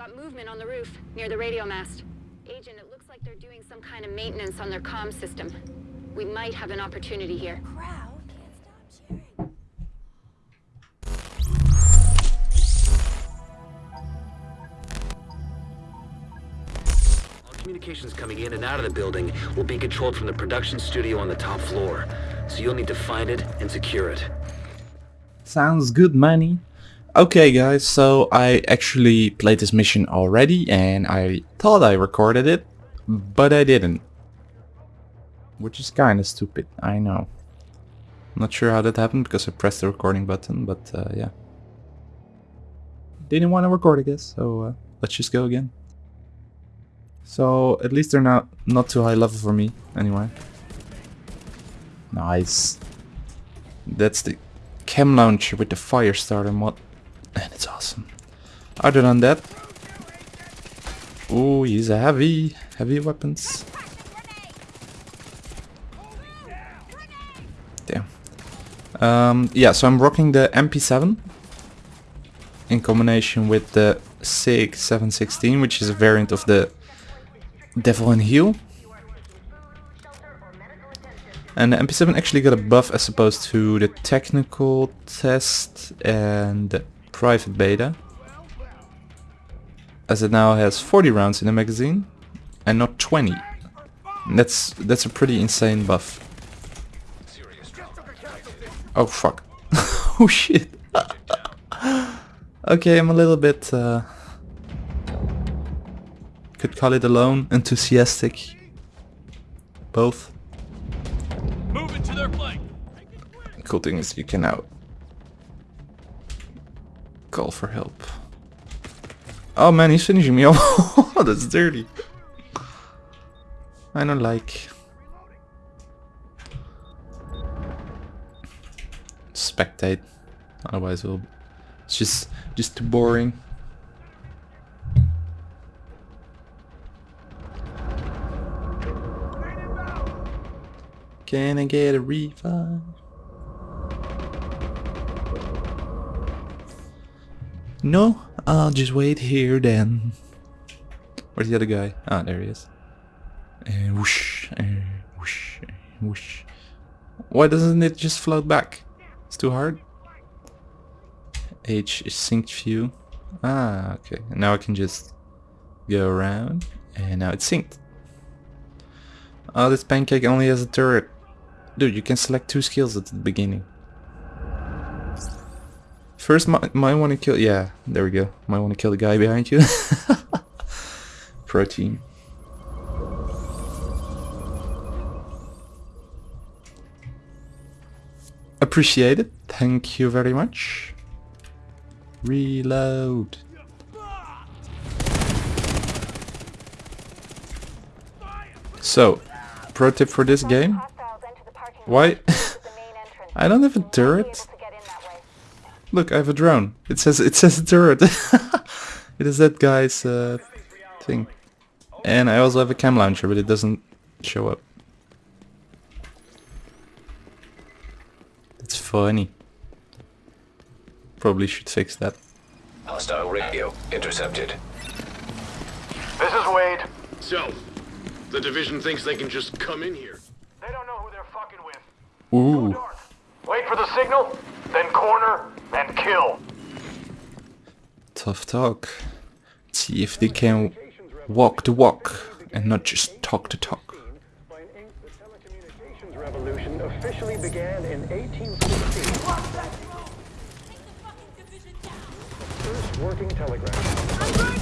Got movement on the roof, near the radio mast. Agent, it looks like they're doing some kind of maintenance on their comm system. We might have an opportunity here. Crowd can't stop cheering. All communications coming in and out of the building will be controlled from the production studio on the top floor. So you'll need to find it and secure it. Sounds good, Manny. Okay guys, so I actually played this mission already and I thought I recorded it, but I didn't. Which is kinda stupid, I know. Not sure how that happened because I pressed the recording button, but uh, yeah. Didn't want to record I guess, so uh, let's just go again. So at least they're not, not too high level for me, anyway. Nice. That's the chem launcher with the fire starter mod. And it's awesome. Other than that... Oh, he's a heavy, heavy weapons. Damn. Um, yeah, so I'm rocking the MP7 in combination with the SIG 716, which is a variant of the Devil in Heel. And the MP7 actually got a buff as opposed to the technical test and the private beta. As it now has 40 rounds in the magazine and not 20. And that's that's a pretty insane buff. Oh fuck. oh shit. okay, I'm a little bit uh, could call it alone, enthusiastic. Both. Move it their flank. Cool thing is you can now call for help. Oh man, he's finishing me off. Oh, that's dirty. I don't like. Spectate. Otherwise, we'll. It's just just too boring. Can I get a revive? No, I'll just wait here then. Where's the other guy? Ah, there he is. And whoosh, and whoosh, and whoosh. Why doesn't it just float back? It's too hard. H is synced view. Ah, okay. Now I can just go around, and now it's synced. Oh, this pancake only has a turret. Dude, you can select two skills at the beginning. First, might, might want to kill... Yeah, there we go. Might want to kill the guy behind you. Protein. Appreciate it. Thank you very much. Reload. So, pro tip for this game. Why? I don't have a turret. Look, I have a drone. It says it says a turret. it is that guy's uh, thing. And I also have a chem launcher, but it doesn't show up. It's funny. Probably should fix that. Hostile radio intercepted. This is Wade. So, the division thinks they can just come in here. They don't know who they're fucking with. Ooh. Wait for the signal, then corner, and kill. Tough talk. Let's See if they can walk the walk and not just talk the talk. The revolution officially began in 1816. First working telegraph.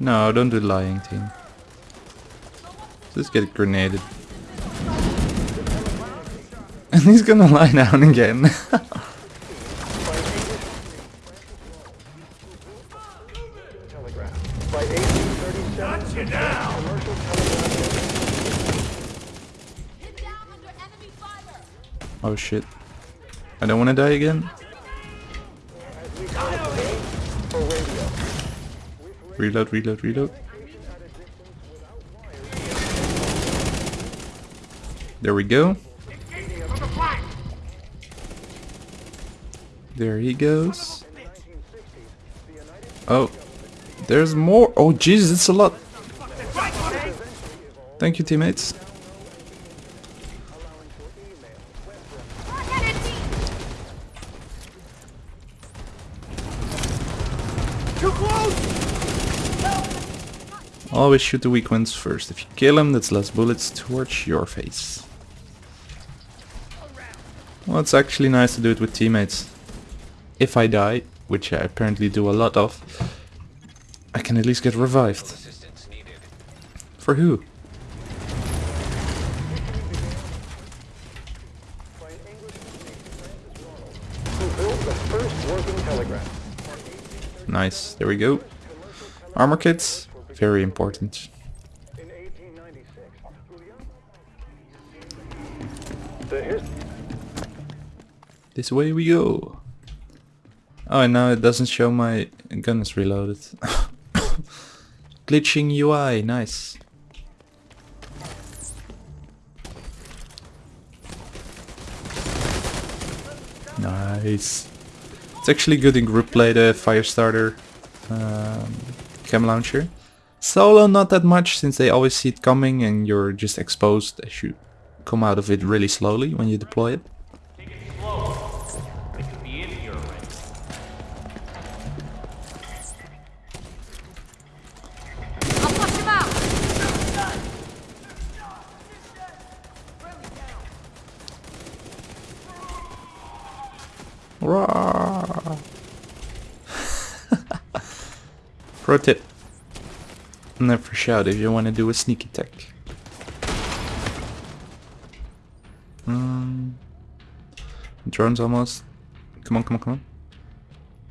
No, don't do lying team. Just get grenaded. And he's gonna lie down again. By 1837, commercial telegraph. oh shit. I don't wanna die again. Reload, reload, reload. There we go. There he goes. There's more. Oh Jesus, it's a lot. Thank you, teammates. Always shoot the weak ones first. If you kill them, that's less bullets towards your face. Well, it's actually nice to do it with teammates. If I die, which I apparently do a lot of, I can at least get revived. For who? Nice, there we go. Armor kits, very important. In 1896, Julian? The his This way we go. Oh, and now it doesn't show my gun is reloaded. Glitching UI, nice. Nice. It's actually good in group play, the Firestarter um, chem launcher. Solo not that much since they always see it coming and you're just exposed as you come out of it really slowly when you deploy it. It Tip. Never shout if you want to do a sneak attack. Um, drone's almost. Come on, come on, come on.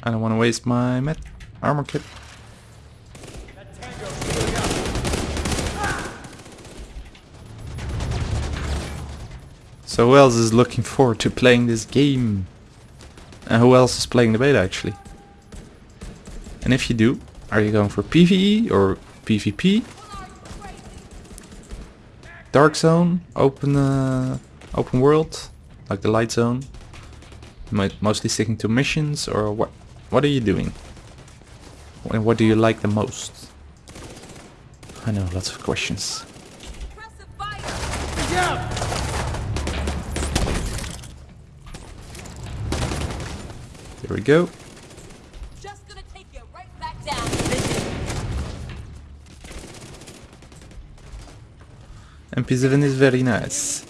I don't want to waste my met armor kit. So who else is looking forward to playing this game? And who else is playing the beta actually? And if you do, are you going for PvE or PvP? Dark zone, open uh, open world, like the light zone. Mo- Mostly sticking to missions, or what? What are you doing? And what do you like the most? I know, lots of questions. There we go. Just gonna take you right back down. MP7 is very nice.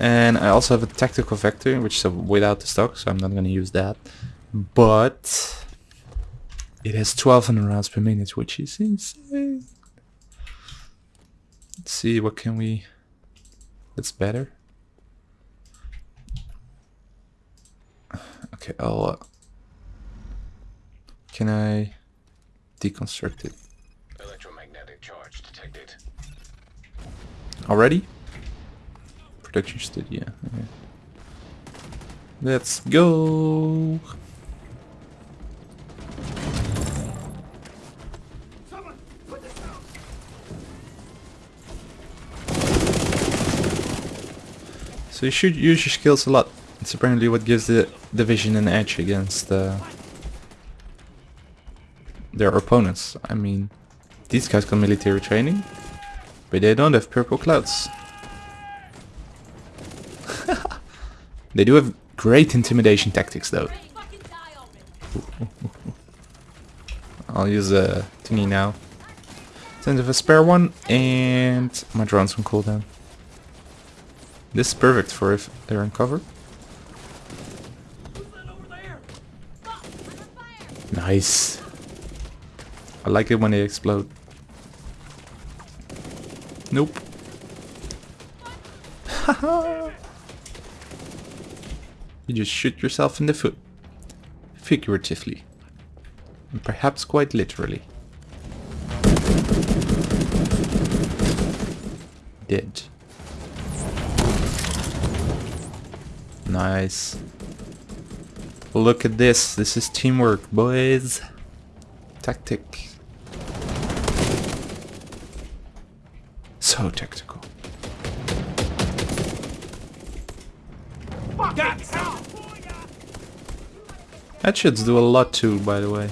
And I also have a tactical vector, which is without the stock, so I'm not going to use that. But it has 1200 rounds per minute, which is insane. Let's see, what can we... That's better. Okay, I'll... Uh, can I deconstruct it Electromagnetic charge detected. Already? Production studio. Okay. Let's go. So you should use your skills a lot. It's apparently what gives the division an edge against uh, their opponents. I mean, these guys got military training, but they don't have purple clouds. they do have great intimidation tactics though. I'll use uh, a thingy now. Send of a spare one and my drone's on cooldown. This is perfect for if they're in cover. Nice. I like it when they explode. Nope. you just shoot yourself in the foot. Figuratively. And perhaps quite literally. Dead. Nice. Look at this. This is teamwork, boys. Tactic. So tactical. Headshots do a lot too, by the way.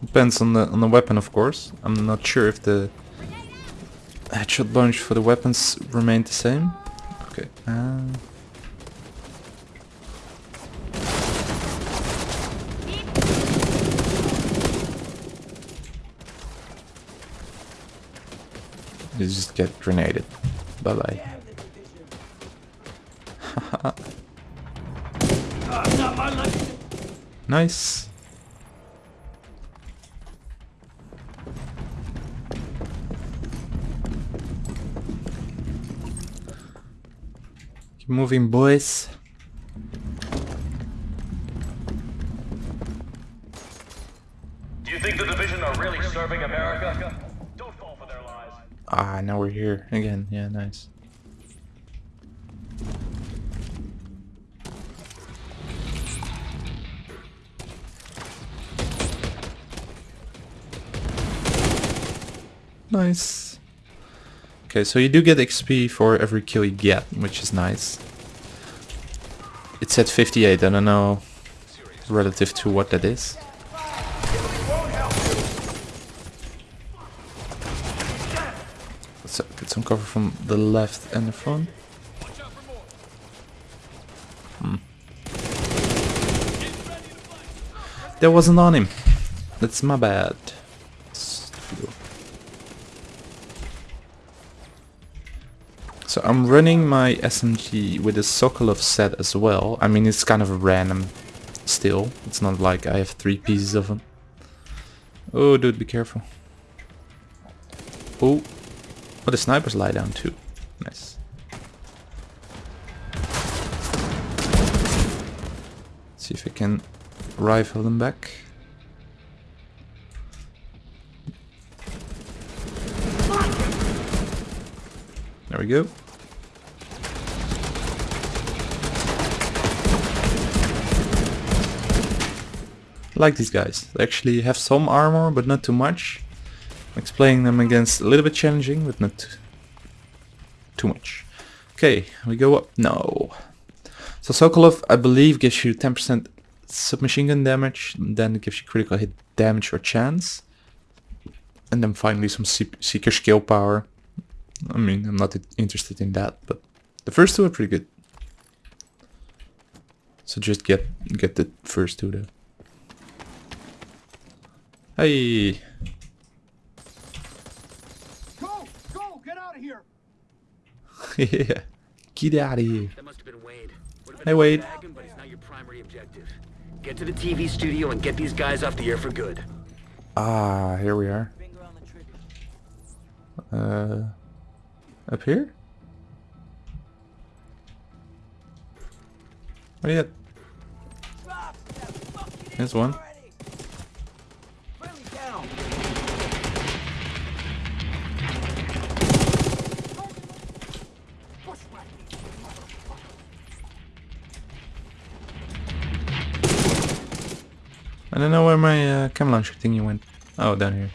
Depends on the on the weapon, of course. I'm not sure if the headshot bunch for the weapons remained the same. Okay. Uh, you just get grenaded. Bye bye. nice. Keep moving, boys. Now we're here again. Yeah, nice. Nice. Okay, so you do get XP for every kill you get, which is nice. It's at 58, I don't know relative to what that is. Get some cover from the left and the front. Hmm. Wasn't on him. That's my bad. So I'm running my SMG with a Sokolov set as well. I mean, it's kind of random still. It's not like I have three pieces of them. Oh, dude, be careful. Oh, but the snipers lie down too. Nice. See if I can rifle them back. There we go. like these guys. They actually have some armor, but not too much. Makes playing them against a little bit challenging, but not too much. Okay, we go up. No. So Sokolov, I believe, gives you 10% submachine gun damage, then gives you critical hit damage or chance. And then finally some Seeker skill power. I mean, I'm not interested in that, but the first two are pretty good. So just get get the first two though. Hey. Go! Go! Get out of here! yeah. Get out of here. That must have been Wade. Hey, Wade. bagging, but it's not your primary objective. Get to the TV studio and get these guys off the air for good. Ah, here we are. Uh, up here? Where you at? There's one. I don't know where my uh, chem launcher thingy went. Oh, down here.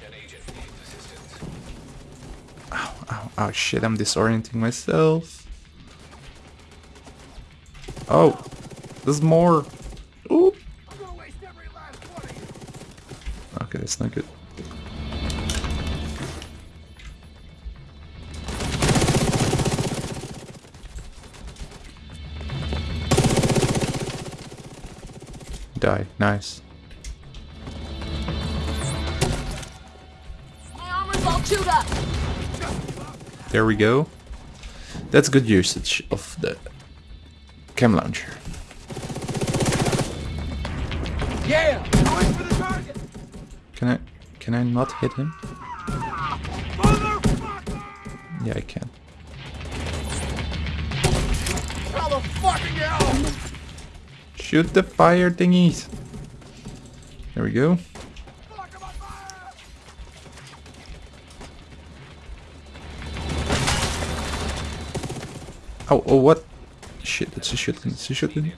Ow, ow, ow, shit, I'm disorienting myself. Oh, there's more. Oop. Okay, that's not good. Die, nice. There we go. That's good usage of the chem launcher. Yeah! Going for the! Can I can I not hit him? Yeah, I can. How the! Shoot the fire thingies. There we go. Oh, oh, what? Shit, it's a shotgun, it's a shotgun.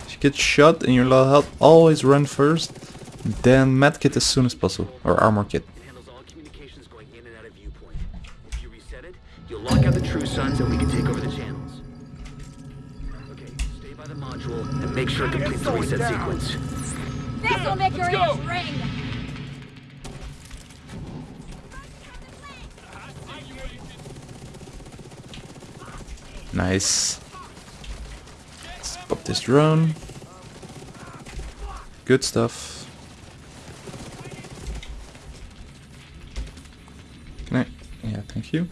If you get shot and you're low health, always run first, then medkit as soon as possible, or armor kit. It handles all communications going in and out of viewpoint. If you reset it, you'll lock out the True Sons and we can take over the channels. Okay, stay by the module and make sure it completes the reset sequence. This'll make your ears ring. Nice. Let's pop this drone. Good stuff. Can I? Yeah, thank you.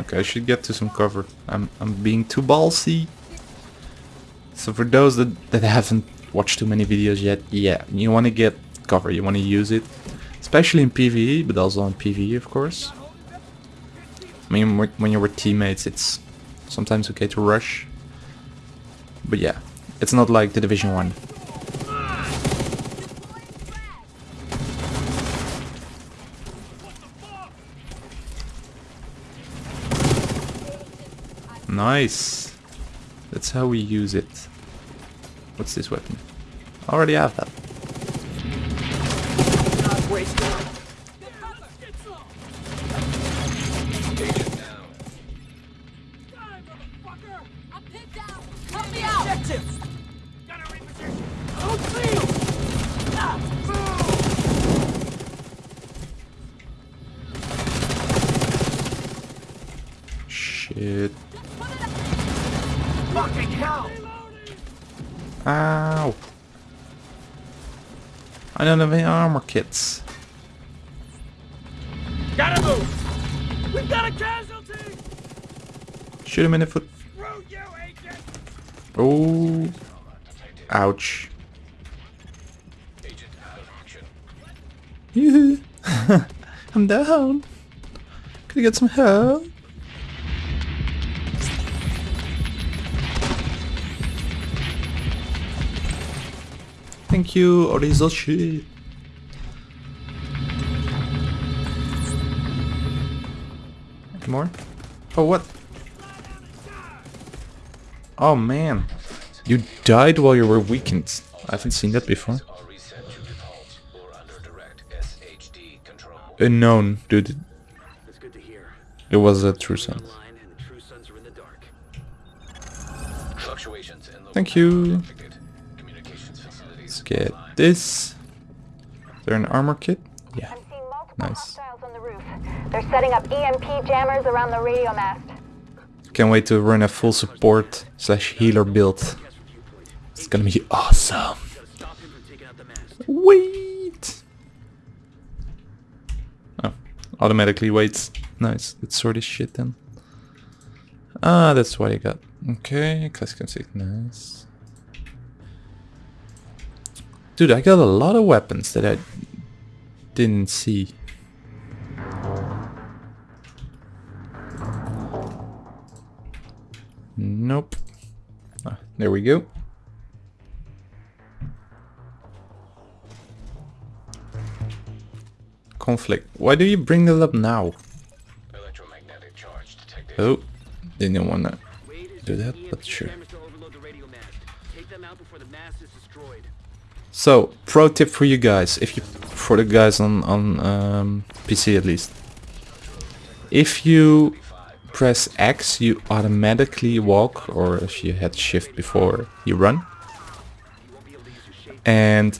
Okay, I should get to some cover. I'm I'm being too ballsy. So for those that, that haven't watched too many videos yet, yeah, you want to get cover, you want to use it. Especially in PvE, but also in PvE of course. I mean, when you're with teammates, it's sometimes okay to rush. But yeah, it's not like the Division 1. Nice. That's how we use it. What's this weapon? I already have that. I'm pinned down. Ow. I don't have any armor kits. Gotta move! We've got a casualty! Shoot him in the foot. Screw you, agent! Oh. Ouch. Agent out of action. Yoo-hoo. I'm down. Could I get some help? Thank you, Orizoshi. More? Oh, what? Oh, man. You died while you were weakened. I haven't seen that before. Are reset to default or under direct SHD control. Unknown, dude. It was a True Sons. Thank and get this. Is there an armor kit? Yeah. I'm seeing multiple Nice. hostiles on the roof. They're setting up EMP jammers around the radio mast. Can't wait to run a full support slash healer build. It's gonna be awesome. Gotta stop him from taking out the mast. Wait. Oh, automatically waits. Nice. Let's sort this shit then. Ah, that's what I got. Okay, classic config. Nice. Dude, I got a lot of weapons that I didn't see. Nope. Ah, there we go. Conflict. Why do you bring that up now? Electromagnetic charge detected. Oh, didn't wanna do that, but sure. jammers to overload the radio mast. Take them out before the mast is destroyed. So, pro tip for you guys, if you for the guys on on um, PC at least. If you press X, you automatically walk, or if you had Shift before, you run. And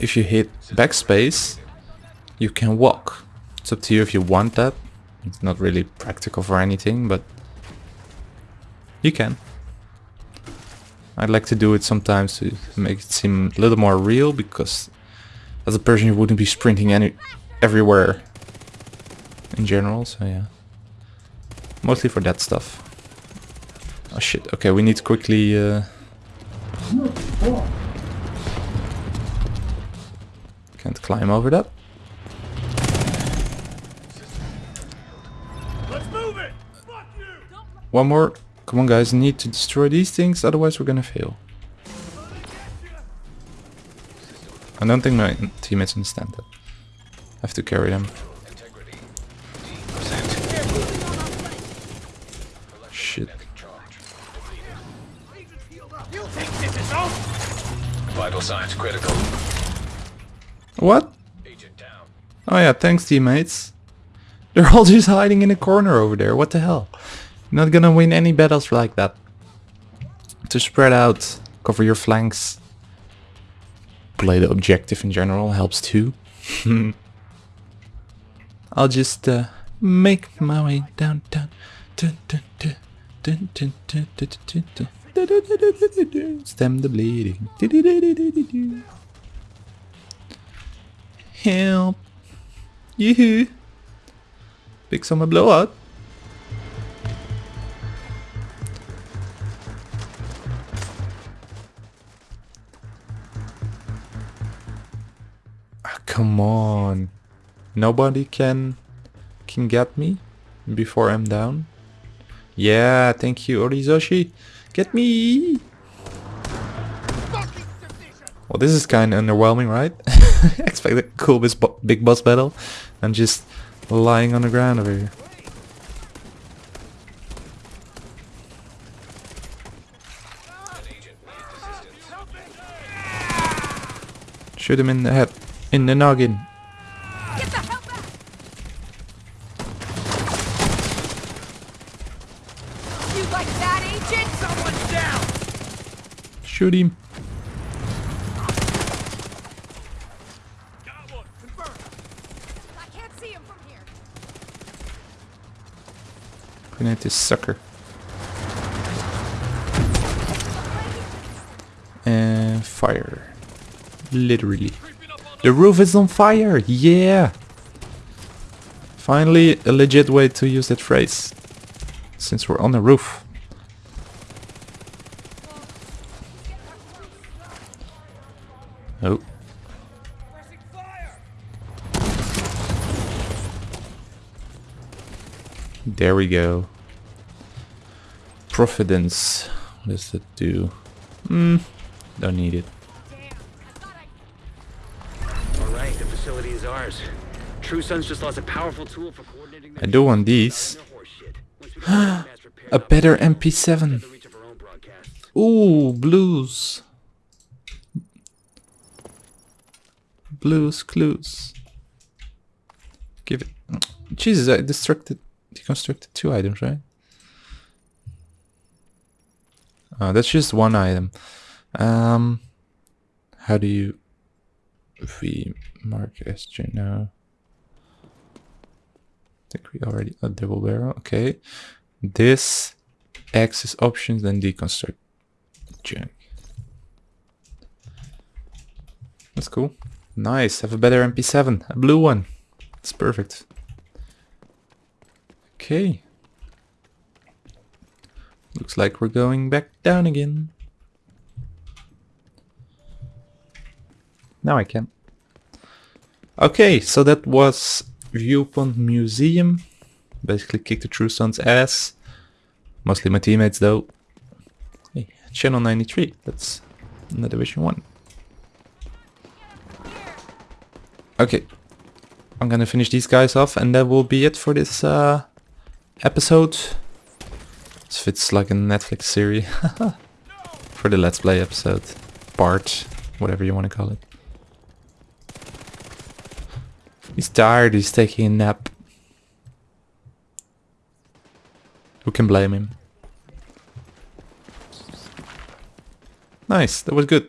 if you hit backspace, you can walk. It's up to you if you want that. It's not really practical for anything, but you can. I like to do it sometimes to make it seem a little more real because as a person you wouldn't be sprinting any everywhere in general, so yeah. Mostly for that stuff. Oh shit, okay, we need to quickly uh, Can't climb over that. Let's move it! Fuck you! One more. Come on guys, need to destroy these things, otherwise we're gonna fail. I don't think my teammates understand that. I have to carry them. Integrity. D percent. Shit. Charge. You think this is over? Vital signs critical. What? Oh yeah, thanks teammates. They're all just hiding in a corner over there. What the hell? not gonna win any battles like that. To spread out, cover your flanks. Play the objective in general helps too. I'll just uh, make my way down, down, Stem the bleeding. Help. Yoo-hoo. Big summer blowout. Nobody can can get me before I'm down. Yeah, thank you, Orizoshi. Get me! Well, this is kind of underwhelming, right? Expect a cool big boss battle and just lying on the ground over here. Shoot him in the head. In the noggin. Get the hell back! You like that, agent? Someone's down! Shoot him. Grenade this sucker. And fire. Literally. The roof is on fire! Yeah! Finally, a legit way to use that phrase. Since we're on the roof. Oh. There we go. Providence. What does that do? Hmm. Don't need it. Alright, the facility is ours. True Sons just lost a powerful tool for coordinating I do want these. their horse shit. Once we get the mass repaired A better MP7. the reach of our own broadcasts. Ooh, blues. Blues clues. Give it. Jesus, I destructed, deconstructed two items, right? Oh, that's just one item. Um, how do you V mark SJ now? I think we already a double barrel. Okay, this access options, then deconstruct junk. That's cool. Nice. Have a better MP7, a blue one. It's perfect. Okay. Looks like we're going back down again. Now I can. Okay, so that was Viewpoint Museum. Basically kicked the True Sons' ass. Mostly my teammates though. Hey, Channel 93. That's in the Division 1. Okay. I'm gonna finish these guys off and that will be it for this uh, episode. This fits like a Netflix series. for the Let's Play episode. Part, whatever you want to call it. He's tired, he's taking a nap. Who can blame him? Nice, that was good.